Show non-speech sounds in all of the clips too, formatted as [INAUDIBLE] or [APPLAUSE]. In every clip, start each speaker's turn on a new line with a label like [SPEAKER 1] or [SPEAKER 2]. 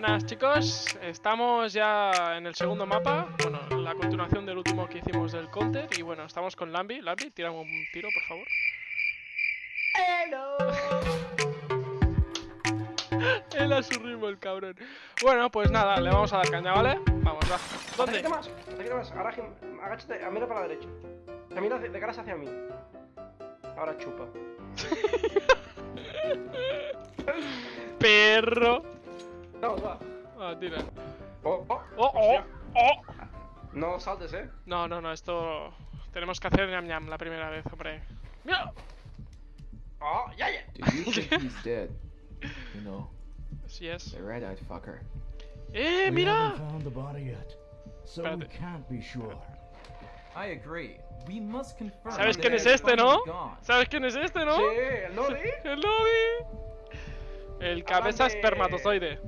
[SPEAKER 1] Buenas chicos, estamos ya en el segundo mapa, bueno, la continuación del último que hicimos del counter y bueno, estamos con Lambi, Lambi, tira un tiro por favor. [LAUGHS] Él a su ritmo el cabrón. Bueno, pues nada, le vamos a dar caña, ¿vale? Vamos, va. ¿Dónde?
[SPEAKER 2] Más, acércate más. Ahora agáchate, mira para la derecha. Te mira de, de caras hacia mí. Ahora chupa. [LAUGHS]
[SPEAKER 1] Perro.
[SPEAKER 2] Vamos, va.
[SPEAKER 1] Ah, tira.
[SPEAKER 2] Oh, oh,
[SPEAKER 1] Oh, oh, oh.
[SPEAKER 2] No saltes, eh.
[SPEAKER 1] No, no, no, esto tenemos que hacer ñam ñam la primera vez, hombre. Mira.
[SPEAKER 2] Oh, ya, ya.
[SPEAKER 3] Do you [LAUGHS] think he's dead? You know,
[SPEAKER 1] Sí es.
[SPEAKER 3] the red-eyed fucker.
[SPEAKER 1] ¡Eh, mira!
[SPEAKER 4] haven't found the body yet, so we
[SPEAKER 1] Espérate.
[SPEAKER 4] can't be sure.
[SPEAKER 5] I agree. We must confirm.
[SPEAKER 1] ¿Sabes quién es este, no? ¿Sabes quién es este, no?
[SPEAKER 2] Sí, el Nodi. [LAUGHS]
[SPEAKER 1] El Lobby. El cabeza espermatozoide.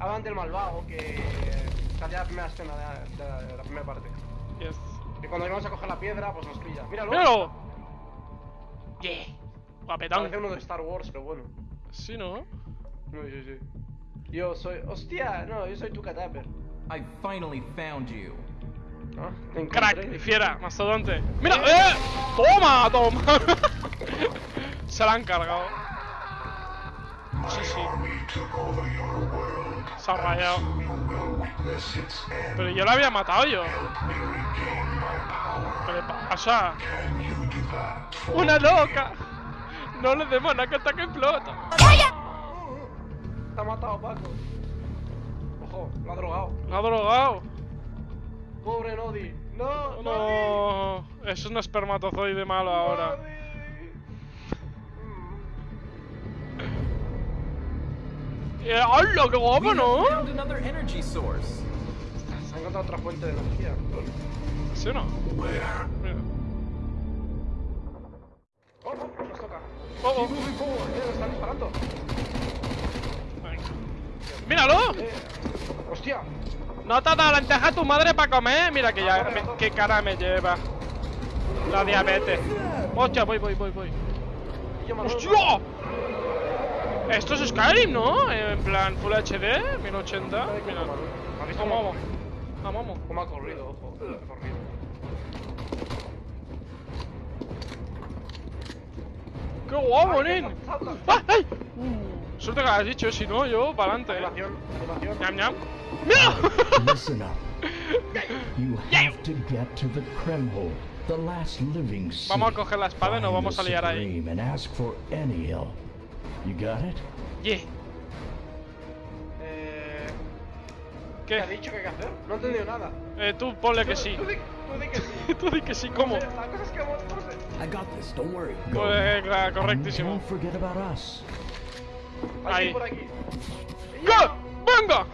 [SPEAKER 2] Hablan del malvado que salía la primera escena de, de- de la primera parte.
[SPEAKER 1] Yes.
[SPEAKER 2] Y cuando íbamos a coger la piedra, pues nos pilla. Míralo.
[SPEAKER 1] ¡Míralo! Yeah.
[SPEAKER 2] Parece
[SPEAKER 1] Guapetón.
[SPEAKER 2] uno de Star Wars, pero bueno.
[SPEAKER 1] Sí, ¿no?
[SPEAKER 2] No, sí, sí. Yo soy. ¡Hostia! No, yo soy tu cadáver.
[SPEAKER 5] I finally found you.
[SPEAKER 2] Encontré.
[SPEAKER 1] Crack, fiera, mastodonte. ¡Mira! ¡Eh! ¡Toma! ¡Toma! [LAUGHS] Se la han cargado. Sí, sí. Se ha rayado. Pero yo lo había matado yo. ¿Qué le pasa? ¡Una loca! No le demos nada que ataque explota.
[SPEAKER 2] Te ha matado, Paco. Ojo, lo ha drogado.
[SPEAKER 1] Lo ha drogado.
[SPEAKER 2] Pobre Nodi. No, Nodi.
[SPEAKER 1] No, es un espermatozoide malo ahora. Eh, ¡Hola, qué guapo, ¿no?
[SPEAKER 2] Se ha encontrado otra fuente de energía.
[SPEAKER 1] ¿Sí o no? Mira.
[SPEAKER 2] Oh, oh, nos toca.
[SPEAKER 1] Oh, oh.
[SPEAKER 2] Nos están disparando.
[SPEAKER 1] ¡Míralo!
[SPEAKER 2] Eh, hostia.
[SPEAKER 1] ¿No te ha dado lenteja tu madre para comer? Mira que ya, me- qué cara me lleva. La diabetes. Hostia, voy, voy, voy, voy. ¡Hostia! Esto es Skyrim, ¿no? En plan Full HD, 1080. Mira.
[SPEAKER 2] ¿Has visto
[SPEAKER 1] Vamos,
[SPEAKER 2] cómo,
[SPEAKER 1] vamos. Vamos, vamos.
[SPEAKER 2] cómo ha corrido? Ojo. Ha corrido.
[SPEAKER 1] ¡Qué guapo, nen! ¡Ah, ¡Ay! Uh, suerte que lo has dicho, si no, yo, para adelante.
[SPEAKER 2] Animación.
[SPEAKER 1] ¡Ñam, ñam! ¡Mira!
[SPEAKER 4] Listen up. You have to get to the Kremhole, the last living city.
[SPEAKER 1] Vamos a coger la espada y nos vamos a liar ahí.
[SPEAKER 4] Supreme And ask for Enniel. You got it?
[SPEAKER 1] Yeah.
[SPEAKER 2] Eh, ¿Qué ha
[SPEAKER 1] ¿Qué?
[SPEAKER 2] dicho que hay que hacer? No he entendido nada.
[SPEAKER 1] Eh, tú ponle que sí.
[SPEAKER 2] Tú di, tú di que sí. [LAUGHS]
[SPEAKER 1] Tú di que sí, ¿cómo?
[SPEAKER 2] La cosa es que vamos a hacer.
[SPEAKER 4] I got this. Don't worry. Go.
[SPEAKER 1] Pues, correctísimo.
[SPEAKER 4] don't forget about us.
[SPEAKER 1] Ahí.
[SPEAKER 2] por aquí.
[SPEAKER 1] ¡Qué! ¡Venga!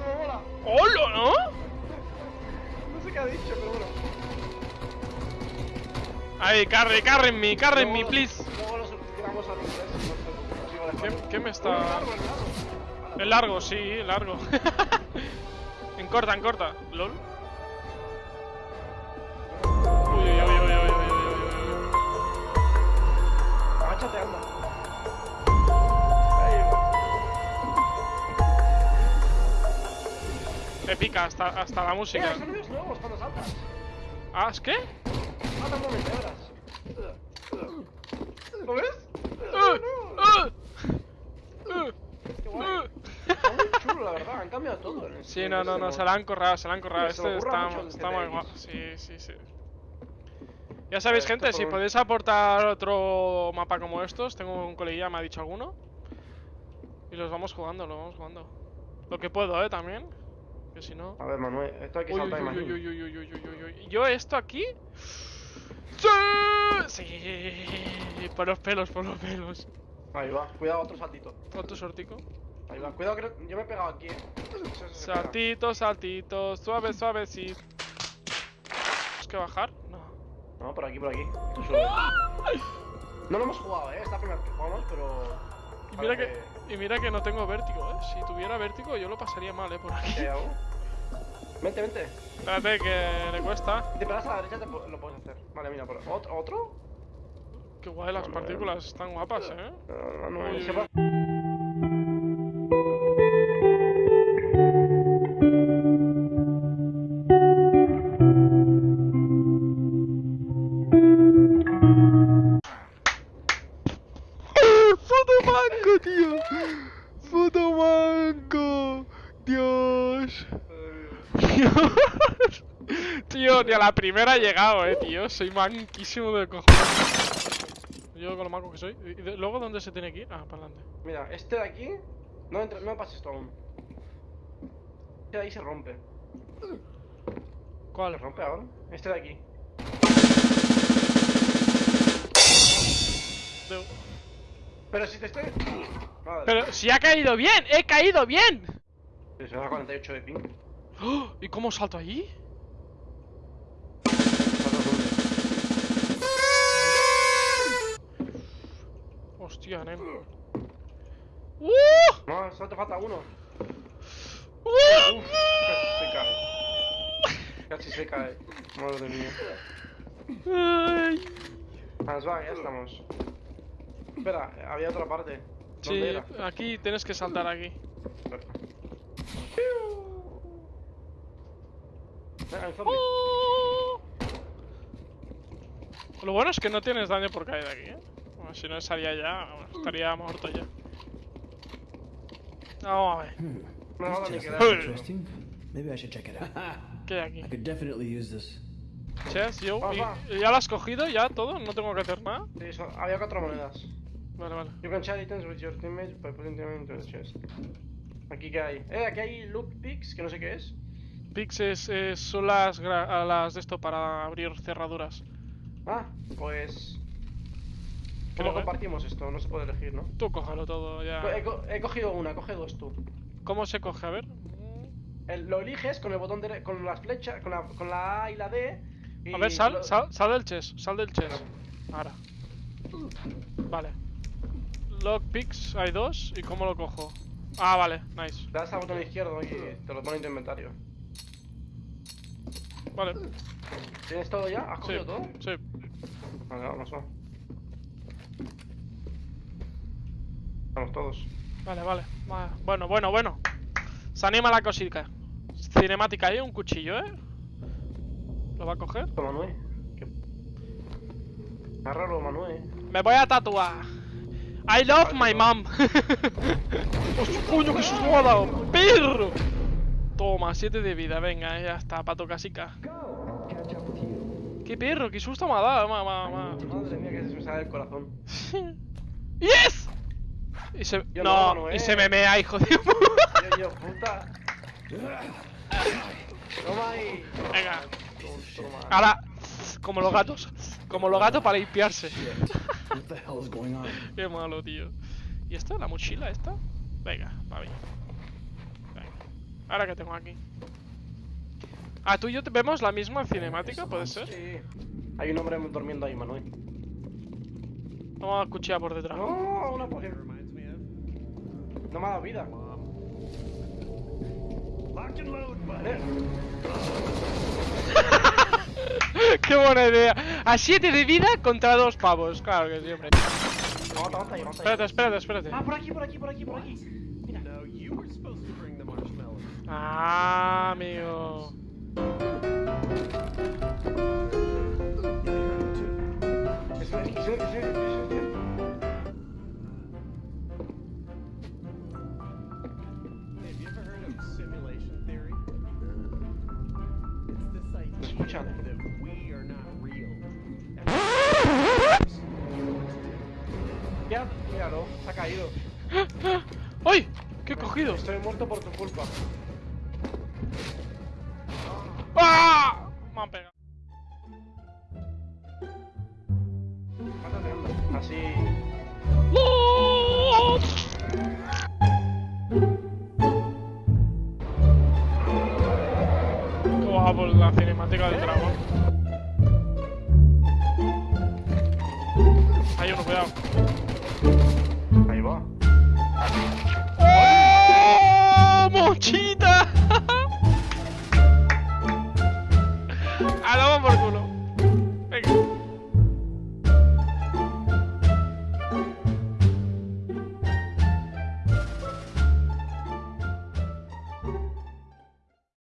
[SPEAKER 1] ¡Hola, ¿no?
[SPEAKER 2] No sé qué ha dicho, pero bueno.
[SPEAKER 1] Ahí, carry, carry en me, carry en me, please.
[SPEAKER 2] Luego lo subtitulamos al inglés. no sé, lo sigo
[SPEAKER 1] ¿Qué, ¿Qué, me está...?
[SPEAKER 2] El largo,
[SPEAKER 1] sí, el largo. [LAUGHS] en corta, en corta. ¿Lol? Uy, uy, uy, uy, uy, uy, uy, uy.
[SPEAKER 2] Agáchate, anda. Me
[SPEAKER 1] pica hasta, hasta la música.
[SPEAKER 2] Mira, nuevos cuando saltas.
[SPEAKER 1] ¿Ah, es qué?
[SPEAKER 2] Mata un momento, verás. ¿Lo ves? Han cambiado todo. en
[SPEAKER 1] Sí, no, no, no, se la han corrado, se la han corrado. Este está, está muy guapo. Sí, sí, sí. Ya sabéis, gente, si podéis aportar otro mapa como estos, tengo un coleguilla, me ha dicho alguno. Y los vamos jugando, los vamos jugando. Lo que puedo, eh, también. Que si no.
[SPEAKER 2] A ver, Manuel, esto hay que
[SPEAKER 1] Uy,
[SPEAKER 2] saltar,
[SPEAKER 1] uy, uy,
[SPEAKER 2] imagino.
[SPEAKER 1] uy, uy, uy, uy, uy, uy, uy. Yo esto aquí. ¡Sí! Sí. Por los pelos, por los pelos.
[SPEAKER 2] Ahí va, cuidado, otro saltito.
[SPEAKER 1] Otro sortico.
[SPEAKER 2] Ahí va, cuidado que no- yo me he pegado aquí, eh.
[SPEAKER 1] Saltitos, saltitos, suave, suave, sí. ¿Tenemos que bajar? No.
[SPEAKER 2] No, por aquí, por aquí. Tú sube. No lo hemos jugado, eh. Es la primera vez que jugamos, pero.
[SPEAKER 1] Y mira que, y mira que no tengo vértigo, eh. Si tuviera vértigo yo lo pasaría mal, eh, por aquí.
[SPEAKER 2] ¿Qué hago? Vente, vente.
[SPEAKER 1] Espérate que le cuesta.
[SPEAKER 2] Si te pegas a la derecha, te lo puedes hacer. Vale, mira, por ¿Otro? ¿Otro?
[SPEAKER 1] Qué guay, las partículas están guapas, eh.
[SPEAKER 2] No, no, no,
[SPEAKER 1] la primera he llegado, eh, tío. Soy manquísimo de cojones. Yo con lo manco que soy. ¿Y de- luego dónde se tiene que ir? Ah, para adelante.
[SPEAKER 2] Mira, este de aquí. No, entra, no pases esto aún. Este de ahí se rompe.
[SPEAKER 1] ¿Cuál?
[SPEAKER 2] ¿Se rompe ahora? Este de aquí. Pero si te estoy. Madre.
[SPEAKER 1] Pero si ha caído bien, he caído bien.
[SPEAKER 2] Se da 48 de ping.
[SPEAKER 1] ¡Oh! ¿Y cómo salto allí? ¡Uh!
[SPEAKER 2] No, solo te falta uno.
[SPEAKER 1] ¡Uh!
[SPEAKER 2] Uf, casi se cae. Casi se cae. Madre mía.
[SPEAKER 1] Ay.
[SPEAKER 2] Va, ya estamos. Espera, había otra parte. ¿Dónde
[SPEAKER 1] Sí,
[SPEAKER 2] era?
[SPEAKER 1] aquí tienes que saltar aquí.
[SPEAKER 2] Venga, el zombie.
[SPEAKER 1] ¡Oh! Lo bueno es que no tienes daño por caer aquí, ¿eh? Bueno, si no estaría ya, bueno, estaría muerto ya. Vamos a ver.
[SPEAKER 2] No me
[SPEAKER 6] interesting. Maybe I should check it out.
[SPEAKER 1] ¿Qué hay
[SPEAKER 6] I
[SPEAKER 1] aquí?
[SPEAKER 6] could definitely use this.
[SPEAKER 1] Chess, yo. Y- ¿Ya lo has cogido? ¿Ya todo? ¿No tengo que hacer nada?
[SPEAKER 2] Sí, so- había cuatro monedas.
[SPEAKER 1] Vale, vale.
[SPEAKER 2] You can share items with your teammates by putting them into the chest. Aquí que hay. Eh, aquí hay loot picks, que no sé qué es.
[SPEAKER 1] Pix es, es- son las, las de esto para abrir cerraduras.
[SPEAKER 2] Ah, pues. ¿Cómo compartimos esto? No se puede elegir, ¿no?
[SPEAKER 1] Tú cógelo todo ya.
[SPEAKER 2] He, co- he cogido una, coge dos tú.
[SPEAKER 1] ¿Cómo se coge? A ver.
[SPEAKER 2] El- lo eliges con el botón de, con las flechas, con la, con la A y la D. y
[SPEAKER 1] A ver, sal,
[SPEAKER 2] lo-
[SPEAKER 1] sal, sal del chess, sal del chess. Ahora. Vale. Lockpicks, hay dos. ¿Y cómo lo cojo? Ah, vale, nice.
[SPEAKER 2] Le das al botón izquierdo y te lo pone en tu inventario.
[SPEAKER 1] Vale.
[SPEAKER 2] ¿Tienes todo ya? ¿Has
[SPEAKER 1] Sí,
[SPEAKER 2] cogido todo?
[SPEAKER 1] sí.
[SPEAKER 2] Vale, vamos, va. Vamos todos.
[SPEAKER 1] Vale, vale. Va- Bueno, bueno, bueno. Se anima la cosita. Cinemática ahí, un cuchillo, ¿eh? ¿Lo va a coger?
[SPEAKER 2] Manuel. Raro, Manuel.
[SPEAKER 1] Me voy a tatuar. I love my mom. [LAUGHS] Hostia, coño, que susto me ha dado. Perro. Toma, 7 de vida, venga, ya está, pato casica. Qué perro, qué susto me ha dado, ma, ma, ma.
[SPEAKER 2] Madre mía, que se me sale el corazón. [LAUGHS]
[SPEAKER 1] ¡Yes! Y se...
[SPEAKER 2] Yo
[SPEAKER 1] no,
[SPEAKER 2] no,
[SPEAKER 1] y
[SPEAKER 2] eh.
[SPEAKER 1] se me mea, hijo de...
[SPEAKER 2] Yo, yo, puta. Toma ahí.
[SPEAKER 1] Venga,
[SPEAKER 2] Toma.
[SPEAKER 1] ahora, como los gatos. Como los gatos para limpiarse.
[SPEAKER 6] What the hell is going on?
[SPEAKER 1] Qué malo, tío. ¿Y esto? ¿La mochila esta? Venga, va bien. Venga. Ahora que tengo aquí. Ah, tú y yo te- vemos la misma cinemática, ¿puede ser?
[SPEAKER 2] Sí. Hay un hombre durmiendo ahí, Manuel.
[SPEAKER 1] Vamos a cuchillar por detrás.
[SPEAKER 2] No, una poción. No me ha dado vida. Eh, [LAUGHS]
[SPEAKER 1] ¡Qué buena idea! A 7 de vida contra dos pavos. Claro que siempre.
[SPEAKER 2] Aguanta, aguanta ahí, aguanta ahí.
[SPEAKER 1] Espérate, espérate, espérate.
[SPEAKER 2] Ah, por aquí, por aquí, por aquí, por aquí.
[SPEAKER 1] Ah, amigo.
[SPEAKER 2] Míralo, se ha caído. [GASPS]
[SPEAKER 1] ¡Ay! ¿Qué he cogido?
[SPEAKER 2] Estoy muerto por tu culpa.
[SPEAKER 1] ¡Ah! Me han pegado.
[SPEAKER 2] Mátate. Así.